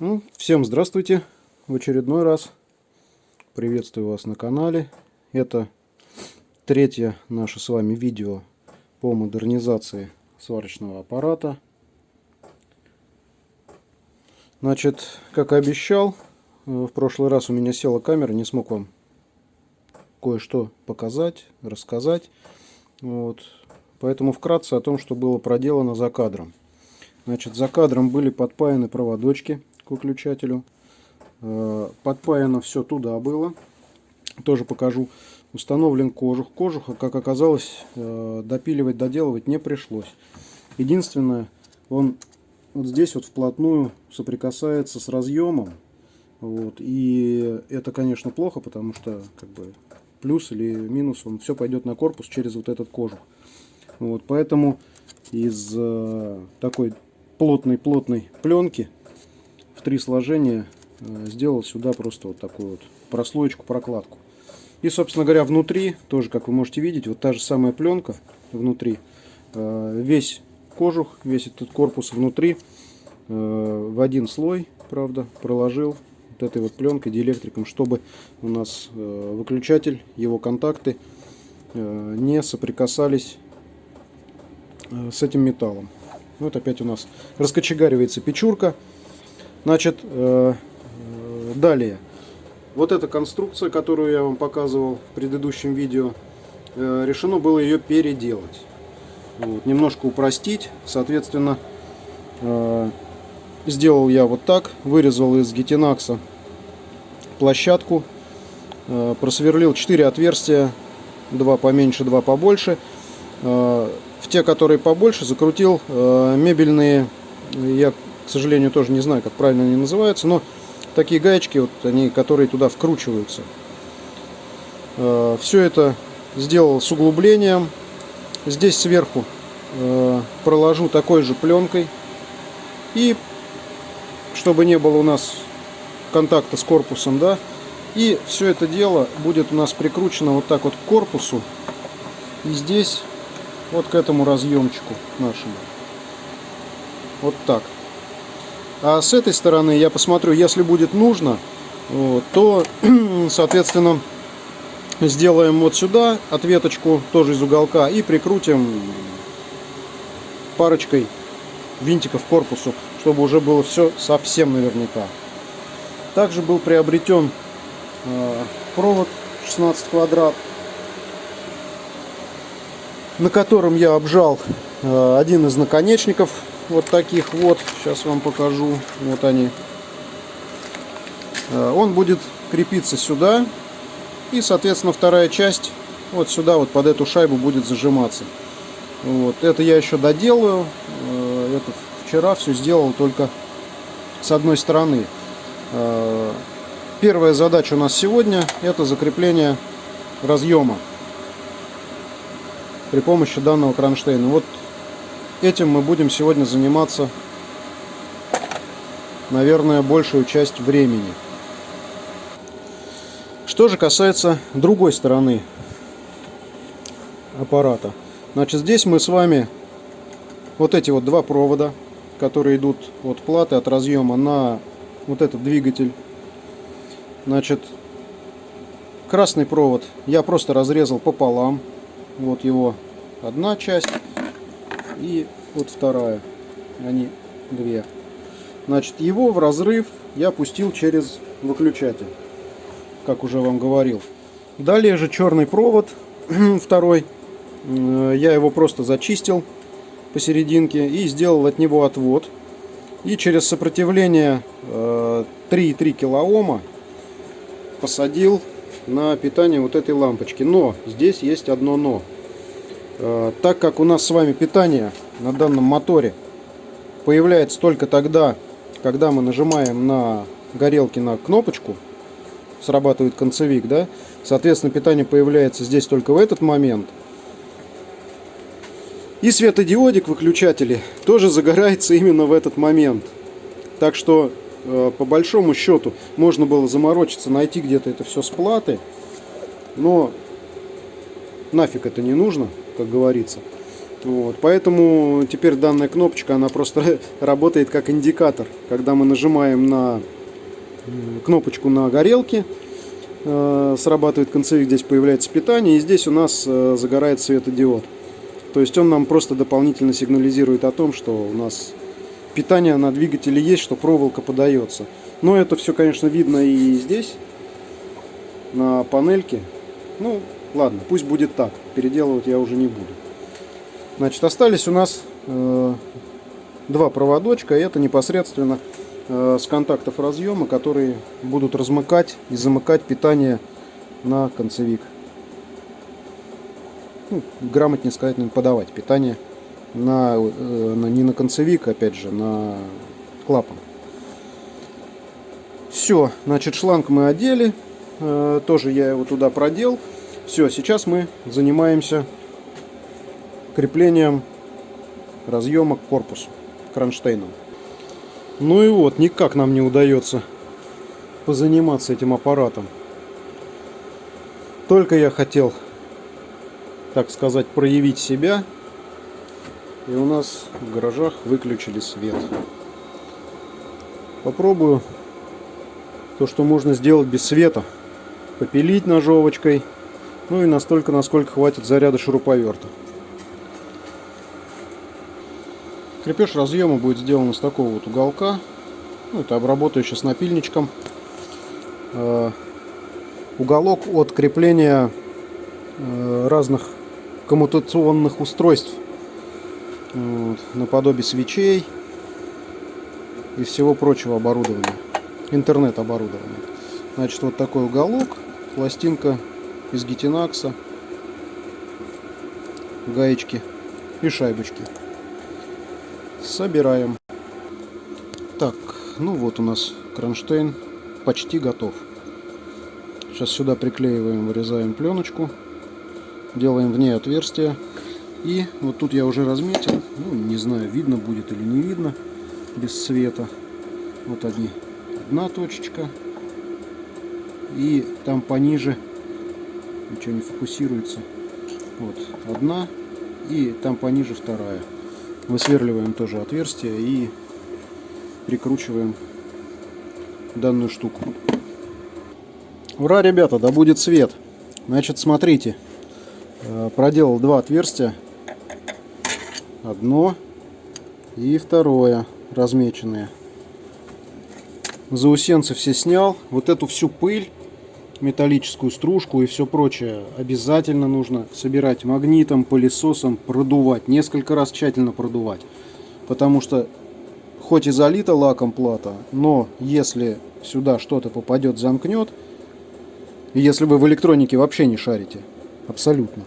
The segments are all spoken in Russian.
Ну, всем здравствуйте в очередной раз. Приветствую вас на канале. Это третье наше с вами видео по модернизации сварочного аппарата. Значит, как и обещал, э, в прошлый раз у меня села камера, не смог вам кое-что показать, рассказать. Вот. Поэтому вкратце о том, что было проделано за кадром. Значит, за кадром были подпаяны проводочки выключателю. Э, подпаяно все туда было. Тоже покажу. Установлен кожух. Кожуха, как оказалось, э, допиливать, доделывать не пришлось. Единственное, он вот здесь вот вплотную соприкасается с разъемом. Вот, и это, конечно, плохо, потому что как бы плюс или минус, он все пойдет на корпус через вот этот кожух. Вот, поэтому из э, такой плотной-плотной пленки в три сложения э, сделал сюда просто вот такую вот прослоечку, прокладку. И, собственно говоря, внутри, тоже, как вы можете видеть, вот та же самая пленка внутри. Э, весь кожух, весь этот корпус внутри э, в один слой, правда, проложил вот этой вот пленкой диэлектриком, чтобы у нас выключатель, его контакты не соприкасались с этим металлом. Вот опять у нас раскочегаривается печурка. Значит, э, э, далее. Вот эта конструкция, которую я вам показывал в предыдущем видео, э, решено было ее переделать. Вот, немножко упростить. Соответственно, сделал я вот так. Вырезал из гетинакса площадку. Просверлил 4 отверстия. Два поменьше, два побольше в те, которые побольше, закрутил э, мебельные, я, к сожалению, тоже не знаю, как правильно они называются, но такие гаечки, вот они, которые туда вкручиваются. Э, все это сделал с углублением. Здесь сверху э, проложу такой же пленкой. И чтобы не было у нас контакта с корпусом, да, и все это дело будет у нас прикручено вот так вот к корпусу. И здесь вот к этому разъемчику нашему. Вот так. А с этой стороны я посмотрю, если будет нужно, вот, то, соответственно, сделаем вот сюда ответочку тоже из уголка и прикрутим парочкой винтиков к корпусу, чтобы уже было все совсем наверняка. Также был приобретен э, провод 16 квадрат на котором я обжал э, один из наконечников вот таких вот. Сейчас вам покажу. Вот они. Э, он будет крепиться сюда. И соответственно вторая часть вот сюда вот под эту шайбу будет зажиматься. Вот. Это я еще доделаю. Э, это вчера все сделал только с одной стороны. Первая задача у нас сегодня это закрепление разъема при помощи данного кронштейна. Вот этим мы будем сегодня заниматься, наверное, большую часть времени. Что же касается другой стороны аппарата. Значит, здесь мы с вами вот эти вот два провода, которые идут от платы, от разъема на вот этот двигатель. Значит, красный провод я просто разрезал пополам. Вот его одна часть и вот вторая. Они две. Значит, его в разрыв я пустил через выключатель, как уже вам говорил. Далее же черный провод, второй, э, я его просто зачистил посерединке и сделал от него отвод. И через сопротивление 3,3 э, килоома посадил на питание вот этой лампочки. Но здесь есть одно но. Э, так как у нас с вами питание на данном моторе появляется только тогда, когда мы нажимаем на горелке на кнопочку, срабатывает концевик, да, соответственно питание появляется здесь только в этот момент. И светодиодик выключатели тоже загорается именно в этот момент. Так что Э, по большому счету можно было заморочиться, найти где-то это все с платы, но нафиг это не нужно, как говорится. Вот, поэтому теперь данная кнопочка, она просто работает как индикатор. Когда мы нажимаем на кнопочку на горелке, э, срабатывает концевик, здесь появляется питание, и здесь у нас э, загорает светодиод. То есть он нам просто дополнительно сигнализирует о том, что у нас питание на двигателе есть, что проволока подается. Но это все, конечно, видно и здесь, на панельке. Ну, ладно, пусть будет так. Переделывать я уже не буду. Значит, остались у нас э, два проводочка. Это непосредственно э, с контактов разъема, которые будут размыкать и замыкать питание на концевик. Ну, грамотнее сказать, подавать питание на, э, на, не на концевик, опять же, на клапан. Все, значит, шланг мы одели. Э, тоже я его туда продел. Все, сейчас мы занимаемся креплением разъема к корпусу кронштейном. Ну и вот, никак нам не удается позаниматься этим аппаратом. Только я хотел, так сказать, проявить себя, и у нас в гаражах выключили свет. Попробую то, что можно сделать без света. Попилить ножовочкой. Ну и настолько, насколько хватит заряда шуруповерта. Крепеж разъема будет сделан из такого вот уголка. Ну, это обработаю сейчас напильничком. Э, уголок от крепления э, разных коммутационных устройств. Вот, наподобие свечей и всего прочего оборудования. Интернет оборудования. Значит, вот такой уголок. Пластинка из гетинакса. Гаечки и шайбочки собираем. Так, ну вот у нас кронштейн почти готов. Сейчас сюда приклеиваем, вырезаем пленочку, делаем в ней отверстие. И вот тут я уже разметил, ну не знаю, видно будет или не видно, без света. Вот одни, одна точечка. И там пониже, ничего не фокусируется, вот одна. И там пониже вторая высверливаем тоже отверстие и прикручиваем данную штуку. Ура, ребята, да будет свет. Значит, смотрите, э, проделал два отверстия. Одно и второе размеченные. Заусенцы все снял. Вот эту всю пыль металлическую стружку и все прочее обязательно нужно собирать магнитом, пылесосом, продувать. Несколько раз тщательно продувать. Потому что хоть и залита лаком плата, но если сюда что-то попадет, замкнет, если вы в электронике вообще не шарите, абсолютно,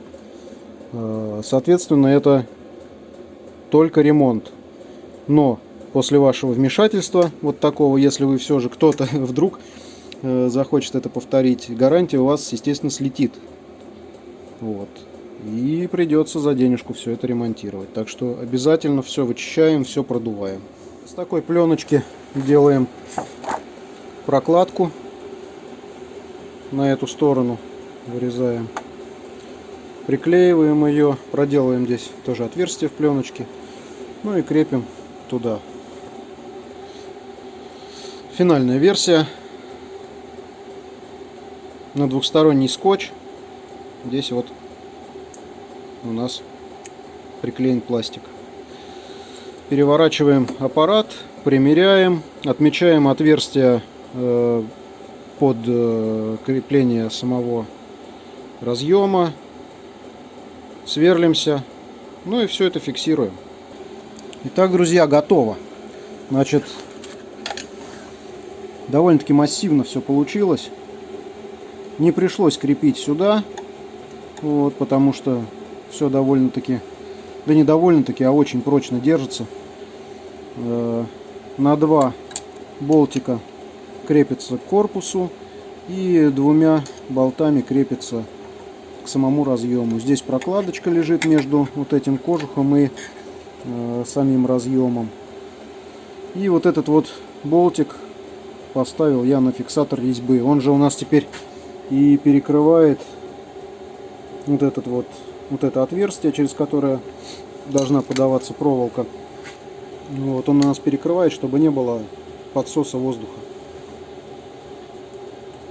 э, соответственно, это только ремонт. Но после вашего вмешательства, вот такого, если вы все же кто-то вдруг захочет это повторить, гарантия у вас, естественно, слетит. Вот. И придется за денежку все это ремонтировать. Так что обязательно все вычищаем, все продуваем. С такой пленочки делаем прокладку на эту сторону. Вырезаем. Приклеиваем ее, проделываем здесь тоже отверстие в пленочке. Ну и крепим туда. Финальная версия на двухсторонний скотч. Здесь вот у нас приклеен пластик. Переворачиваем аппарат, примеряем, отмечаем отверстие э, под э, крепление самого разъема, сверлимся, ну и все это фиксируем. Итак, друзья, готово. Значит, довольно-таки массивно все получилось. Не пришлось крепить сюда, вот, потому что все довольно-таки, да не довольно-таки, а очень прочно держится. Э, на два болтика крепится к корпусу и двумя болтами крепится к самому разъему. Здесь прокладочка лежит между вот этим кожухом и э, самим разъемом. И вот этот вот болтик поставил я на фиксатор резьбы. Он же у нас теперь и перекрывает вот этот вот вот это отверстие, через которое должна подаваться проволока. Вот он у нас перекрывает, чтобы не было подсоса воздуха.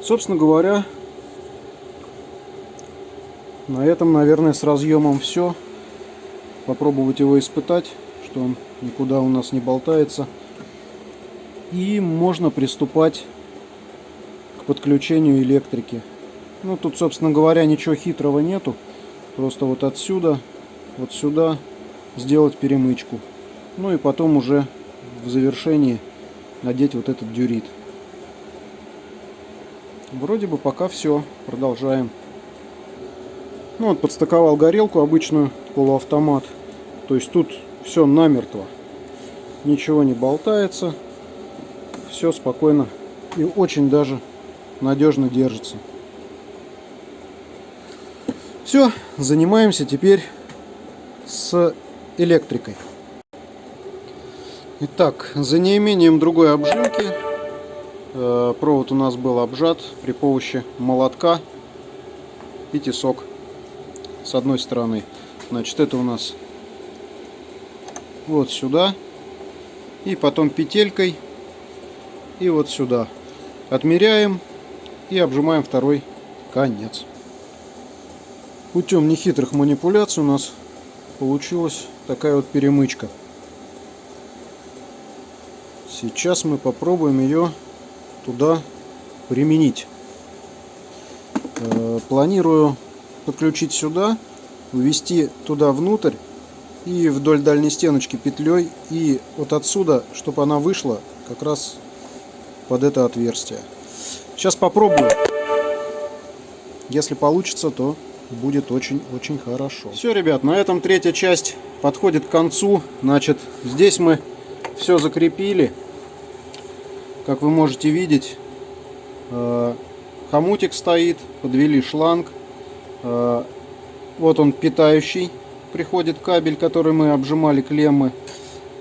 Собственно говоря, на этом, наверное, с разъемом все. Попробовать его испытать, что он никуда у нас не болтается. И можно приступать подключению электрики. Ну, тут, собственно говоря, ничего хитрого нету. Просто вот отсюда, вот сюда сделать перемычку. Ну и потом уже в завершении надеть вот этот дюрит. Вроде бы пока все. Продолжаем. Ну вот подстыковал горелку обычную, полуавтомат. То есть тут все намертво. Ничего не болтается. Все спокойно и очень даже надежно держится. Все, занимаемся теперь с электрикой. Итак, за неимением другой обжимки э, провод у нас был обжат при помощи молотка и тесок с одной стороны. Значит, это у нас вот сюда и потом петелькой и вот сюда. Отмеряем и обжимаем второй конец. Путем нехитрых манипуляций у нас получилась такая вот перемычка. Сейчас мы попробуем ее туда применить. Э, планирую подключить сюда, ввести туда внутрь и вдоль дальней стеночки петлей и вот отсюда, чтобы она вышла как раз под это отверстие. Сейчас попробую. Если получится, то будет очень-очень хорошо. Все, ребят, на этом третья часть подходит к концу. Значит, здесь мы все закрепили. Как вы можете видеть, э, хомутик стоит, подвели шланг. Э, вот он питающий, приходит кабель, который мы обжимали клеммы.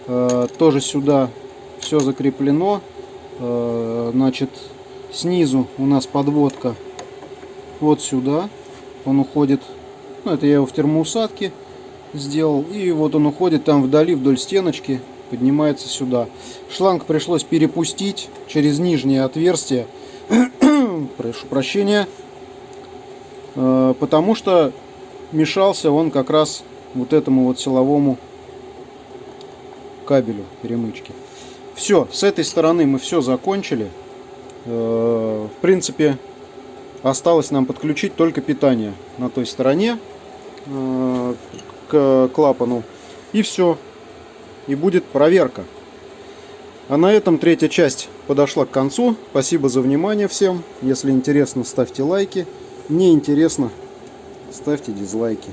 Э, тоже сюда все закреплено. Значит, снизу у нас подводка вот сюда. Он уходит, ну это я его в термоусадке сделал. И вот он уходит там вдали, вдоль стеночки поднимается сюда. Шланг пришлось перепустить через нижнее отверстие. Прошу прощения. Э, потому что мешался он как раз вот этому вот силовому кабелю перемычки. Все, с этой стороны мы все закончили. Э, в принципе, осталось нам подключить только питание на той стороне э, к клапану. И все и будет проверка. А на этом третья часть подошла к концу. Спасибо за внимание всем. Если интересно, ставьте лайки. Не интересно, ставьте дизлайки.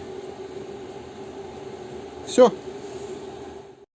Все.